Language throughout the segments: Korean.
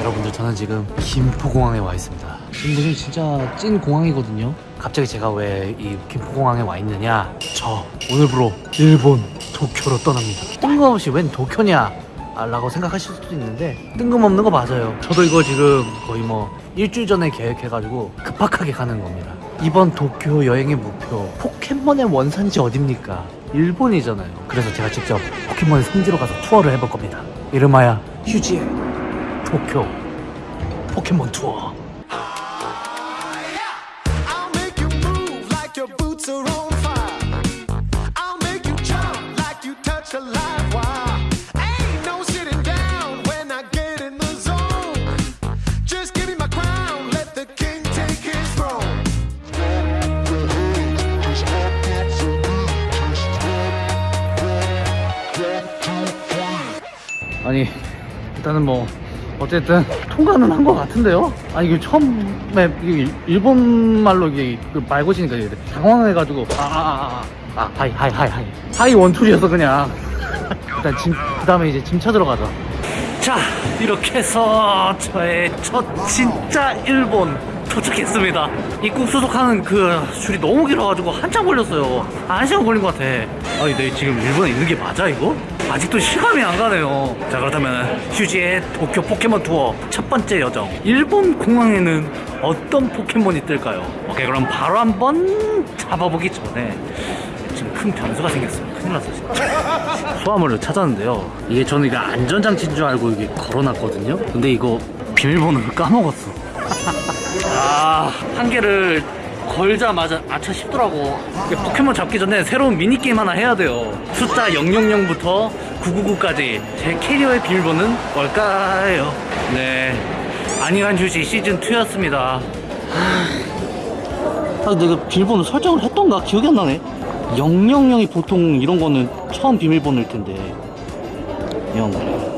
여러분들 저는 지금 김포공항에 와 있습니다. 지금 무슨 진짜 찐 공항이거든요. 갑자기 제가 왜 이 김포공항에 와 있느냐? 저 오늘부로 일본 도쿄로 떠납니다. 뜬금없이 웬 도쿄냐? 아, 라고 생각하실 수도 있는데 뜬금없는 거 맞아요. 저도 이거 지금 거의 뭐 일주일 전에 계획해가지고 급박하게 가는 겁니다. 이번 도쿄 여행의 목표 포켓몬의 원산지 어딥니까? 일본이잖아요. 그래서 제가 직접 포켓몬 성지로 가서 투어를 해볼 겁니다. 이름하여 휴지의 도쿄 포켓몬 투어 아니 일단은 뭐 어쨌든 통과는 한 것 같은데요? 아니 이게 처음에 이게 일본 말로 이게 그 말 거시니까 당황해가지고. 아아아아 아, 아, 아, 하이 하이 하이 하이. 하이 원툴이어서 그냥. 일단 짐, 그 다음에 이제 짐 찾으러 가자. 자 이렇게 해서 저의 첫 진짜 일본 도착했습니다. 입국 수속하는 그 줄이 너무 길어가지고 한참 걸렸어요. 한 시간 걸린 것 같아. 아니 내 지금 일본에 있는 게 맞아 이거? 아직도 실감이 안 가네요. 자 그렇다면 휴지의 도쿄 포켓몬 투어 첫 번째 여정. 일본 공항에는 어떤 포켓몬이 뜰까요? 오케이 그럼 바로 한번 잡아보기 전에 지금 큰 변수가 생겼어요 큰일 났어 진짜. 소화물을 찾았는데요. 이게 저는 이게 안전장치인 줄 알고 이게 걸어놨거든요. 근데 이거 비밀번호를 까먹었어 아, 한 개를 걸자마자 아차 싶더라고. 포켓몬 잡기 전에 새로운 미니게임 하나 해야 돼요. 숫자 000부터 999까지 제 캐리어의 비밀번호는 뭘까요? 네. 안익한 휴지 시즌2였습니다. 아, 내가 비밀번호 설정을 했던가 기억이 안 나네. 000이 보통 이런 거는 처음 비밀번호일 텐데. 0. 0. 나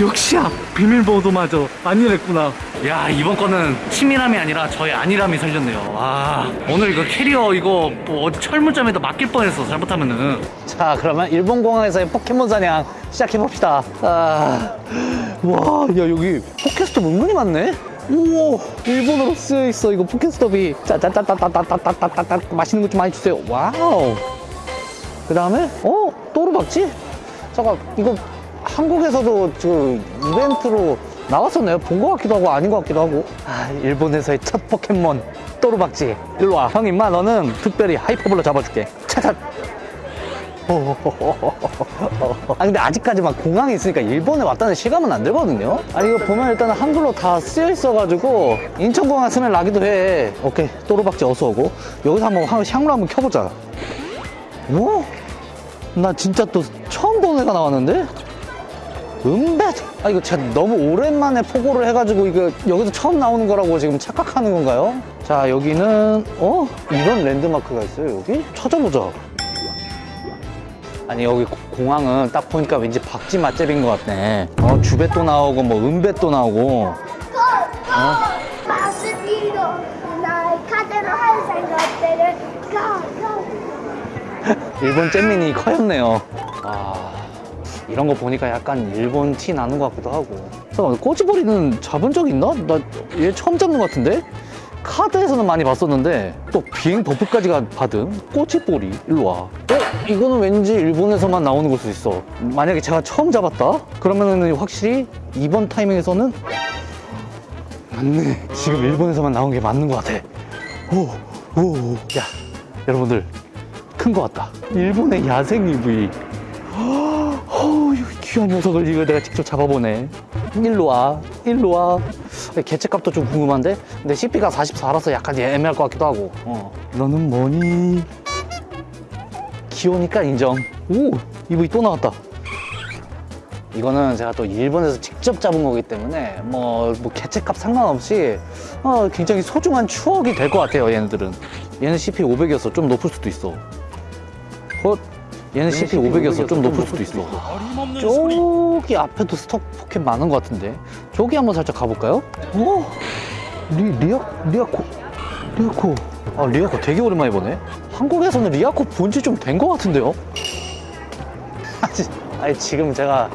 역시야 비밀번호마저 안일했구나 야 이번 거는 치밀함이 아니라 저의 안일함이 살렸네요 와 오늘 이거 캐리어 이거 뭐 철물점에도 맡길 뻔했어 잘못하면은 자 그러면 일본 공항에서의 포켓몬 사냥 시작해봅시다 아... 와야 여기 포켓스톱 은근히 많네 우와 일본어로 쓰여있어 이거 포켓스톱이 짜짜짜짜짜짜짜짜짜 맛있는 것 좀 많이 주세요 wow 그 다음에 어? 또르박지? 잠깐 이거 한국에서도 지금 이벤트로 나왔었나요? 본 것 같기도 하고 아닌 것 같기도 하고. 아 일본에서의 첫 포켓몬 또르박지. 일로 와. 형 임마 너는 특별히 하이퍼블로 잡아줄게. 차차 아 근데 아직까지 막 공항에 있으니까 일본에 왔다는 실감은 안 들거든요. 아니 이거 보면 일단 한글로 다 쓰여 있어가지고 인천공항 스멜 나기도 해. 오케이. 또르박지 어서 오고. 여기서 한번 향- 향로 한번 켜보자. 오? 나 진짜 또 처음 보는 애가 나왔는데? 음백! 아 이거 제가 너무 오랜만에 포고를 해가지고 이거 여기서 처음 나오는 거라고 지금 착각하는 건가요? 자 여기는 어? 이런 랜드마크가 있어요 여기? 찾아보자 아니 여기 공항은 딱 보니까 왠지 박쥐 맛집인 것 같네 어 주배도 나오고 뭐 은배도 나오고 어? 어? 일본 잼민이 커졌네요 와. 이런 거 보니까 약간 일본 티 나는 것 같기도 하고. 잠깐만, 꼬치보리는 잡은 적 있나? 나 얘 처음 잡는 것 같은데? 카드에서는 많이 봤었는데 또 비행 버프까지 가- 받은 꼬치보리 일로 와 어? 이거는 왠지 일본에서만 나오는 걸수 있어 만약에 제가 처음 잡았다? 그러면은 확실히 이번 타이밍에서는 맞네 지금 일본에서만 나온 게 맞는 것 같아 오, 오, 오. 야 여러분들 큰 것 같다. 일본의 야생 EV. 이 귀한 녀석을 이거 내가 직접 잡아보네. 일로 와, 일로 와. 개체값도 좀 궁금한데? 근데 CP가 44라서 약간 애매할 것 같기도 하고. 어. 너는 뭐니? 귀여우니까 인정. 오, 이브이 또 나왔다. 이거는 제가 또 일본에서 직접 잡은 거기 때문에 뭐, 뭐 개체값 상관없이 어, 굉장히 소중한 추억이 될 것 같아요 얘네들은 얘는 CP 500이었어 좀 높을 수도 있어 어? 얘는 CP 500이었어 좀 높을 수도 있어 저기 앞에도 스톱 포켓 많은 것 같은데 저기 한번 살짝 가볼까요? 어? 리, 리아, 리아코 리아코 아 리아코 되게 오랜만에 보네 한국에서는 리아코 본 지 좀 된 것 같은데요? 아니, 아니 지금 제가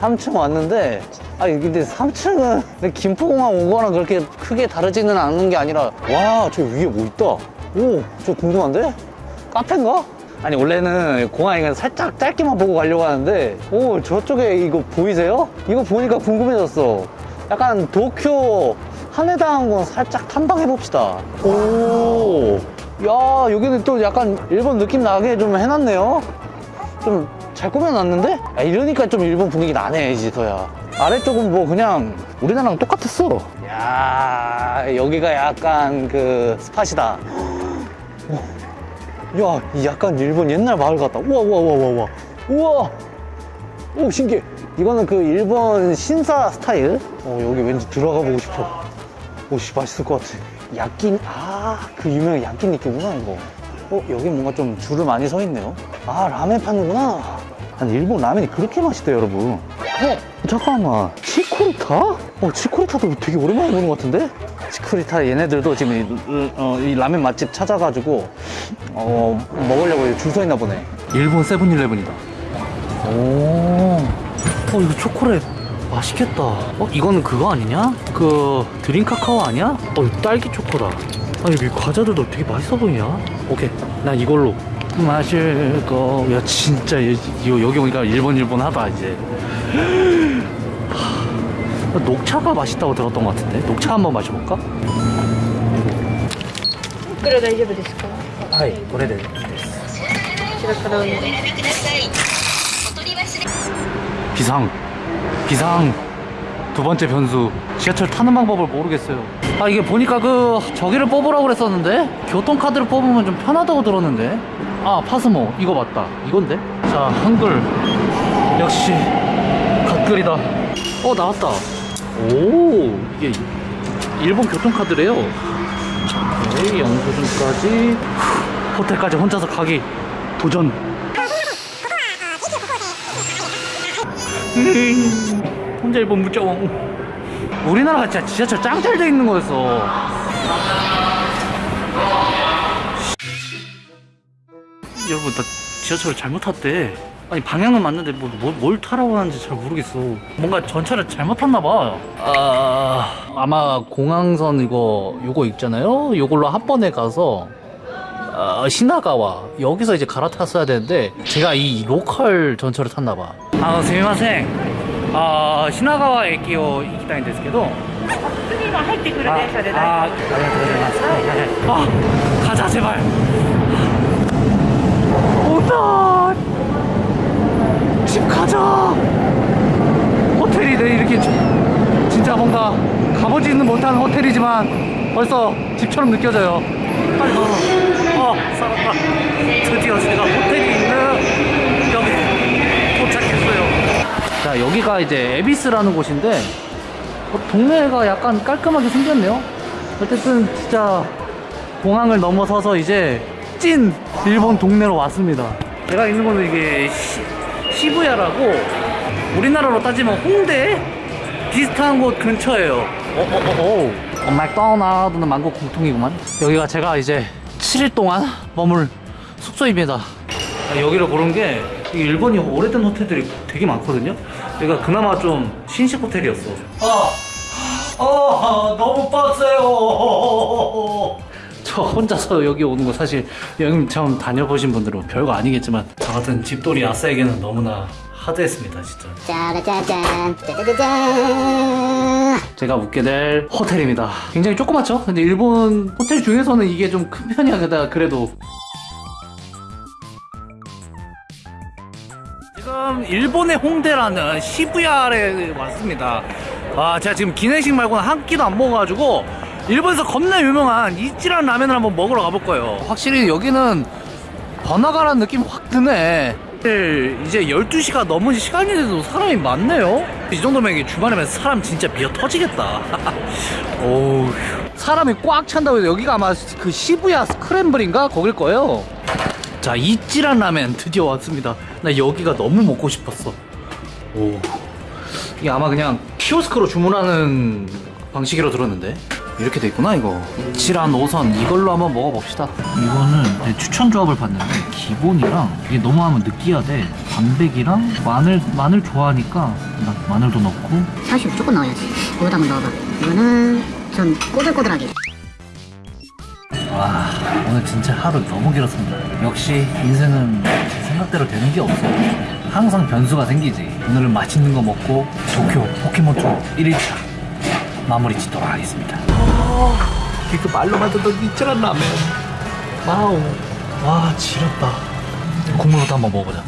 3층 왔는데 아니 근데 3층은 김포공항 온 거랑 그렇게 크게 다르지는 않은 게 아니라 와 저 위에 뭐 있다 오 저 궁금한데? 카페인가? 아니 원래는 공항에 살짝 짧게만 보고 가려고 하는데 오 저쪽에 이거 보이세요? 이거 보니까 궁금해졌어. 약간 도쿄 하네다 항공 살짝 탐방해 봅시다. 오, 야 여기는 또 약간 일본 느낌 나게 좀 해놨네요. 좀 잘 꾸며놨는데? 야, 이러니까 좀 일본 분위기 나네 이지서야. 아래쪽은 뭐 그냥 우리나라랑 똑같았어. 야 여기가 약간 그 스팟이다 야, 이 약간 일본 옛날 마을 같다. 우와, 우와, 우와, 우와, 우와. 오, 신기해. 이거는 그 일본 신사 스타일. 어, 여기 왠지 들어가 보고 싶어. 오, 씨, 맛있을 것 같아. 야끼, 아, 그 유명한 야끼니끼구나, 이거. 어, 여기 뭔가 좀 줄을 많이 서 있네요. 아, 라멘 파는구나. 아니, 일본 라면이 그렇게 맛있대요, 여러분. 어, 잠깐만. 치코리타? 어, 치코리타도 되게 오랜만에 보는 것 같은데? 치코리타 얘네들도 지금 이, 어, 이 라면 맛집 찾아가지고 어, 먹으려고 줄 서 있나 보네. 일본 세븐일레븐이다. 오, 어, 이거 초콜릿 맛있겠다. 어, 이거는 그거 아니냐? 그 드링 카카오 아니야? 어, 딸기 초코다. 아니, 이 과자들도 되게 맛있어 보이냐? 오케이, 나 이걸로 마실 거. 야, 진짜 여기 오니까 일본 일본 하다 이제. 녹차가 맛있다고 들었던 것 같은데? 녹차 한번 마셔볼까? 그래 나 이제 됐을까? 하이, 고래대. 제가 가라운 비상. 비상. 두 번째 변수. 지하철 타는 방법을 모르겠어요. 아 이게 보니까 그 저기를 뽑으라고 그랬었는데? 교통카드를 뽑으면 좀 편하다고 들었는데? 아 파스모. 이거 맞다. 이건데? 자 한글. 역시 갓글이다. 어 나왔다. 오 이게 일본 교통카드래요. 오케이 영수증까지. 후, 호텔까지 혼자서 가기. 도전. 음, 혼자 일본 무정. 우리나라가 진짜 지하철 짱 잘 돼 있는 거였어. 여러분 나 지하철을 잘못 탔대 아니 방향은 맞는데 뭐, 뭐- 뭘 타라고 하는지 잘 모르겠어 뭔가 전철을 잘못 탔나 봐 아, 아마 공항선 이거 요거 있잖아요 요걸로 한 번에 가서 어, 시나가와 여기서 이제 갈아탔어야 되는데 제가 이 로컬 전철을 탔나 봐. 아, すみません. 아, 시나가와駅を行きたいんですけど.次の入ってくる電車で 아, 大 아, 丈夫 아, 아, 아, 가자 제발. 온다. 집 가자. 호텔이네 이렇게 지- 진짜 뭔가 가보지는 못한 호텔이지만 벌써 집처럼 느껴져요. 빨리 가. 어, 살았다. 드디어 제가 호텔이 있는 여기 도착했어요. 자, 여기가 이제 에비스라는 곳인데 어, 동네가 약간 깔끔하게 생겼네요. 어쨌든 진짜 공항을 넘어서서 이제 찐 일본 동네로 왔습니다. 제가 있는 곳은 이게 시, 시부야라고 우리나라로 따지면 홍대 비슷한 곳 근처예요. 어, 어, 어, 어. 어, 맥도날드는 만국 공통이구만. 여기가 제가 이제 7일 동안 머물 숙소입니다. 아, 여기를 고른 게이 일본이 오래된 호텔들이 되게 많거든요. 여기가 그나마 좀 신식 호텔이었어. 아, 아 너무 빡세요. 저 혼자서 여기 오는 거 사실 여행 처음 다녀보신 분들은 별거 아니겠지만 저 같은 집돌이 아싸에게는 너무나 하드했습니다 진짜. 짜라짜잔 짜자자잔 제가 묵게 될 호텔입니다. 굉장히 조그맣죠? 근데 일본 호텔 중에서는 이게 좀 큰 편이야 그래도 지금 일본의 홍대라는 시부야에 왔습니다. 아, 제가 지금 기내식 말고는 한 끼도 안 먹어가지고 일본에서 겁나 유명한 이찌란 라면을 한번 먹으러 가볼 거예요. 확실히 여기는 번화가라는 느낌 확 드네. 이제 12시가 넘은 시간인데도 사람이 많네요. 이 정도면 이게 주말이면 사람 진짜 미어 터지겠다. 오우. 사람이 꽉 찬다고 해서 여기가 아마 그 시부야 스크램블인가? 거길 거예요. 자, 이찌란 라멘 드디어 왔습니다. 나 여기가 너무 먹고 싶었어. 오. 이게 아마 그냥 키오스크로 주문하는 방식이라고 들었는데. 이렇게 돼 있구나 이거. 칠한 5선 이걸로 한번 먹어봅시다. 이거는 내 추천 조합을 봤는데 기본이랑 이게 너무 하면 느끼하대 단백이랑 마늘 마늘 좋아하니까 나 마늘도 넣고. 사실 무조건 넣어야지. 이거도 한번 넣어봐. 이거는 전 꼬들꼬들하게. 와 오늘 진짜 하루 너무 길었습니다. 역시 인생은 제 생각대로 되는 게 없어. 항상 변수가 생기지. 오늘은 맛있는 거 먹고 도쿄 포켓몬 투어 1일차 마무리 짓도록 하겠습니다 이거 말로만 듣던 이치란 라면. Wow. 와 지렸다. 국물부터 한번 먹어보자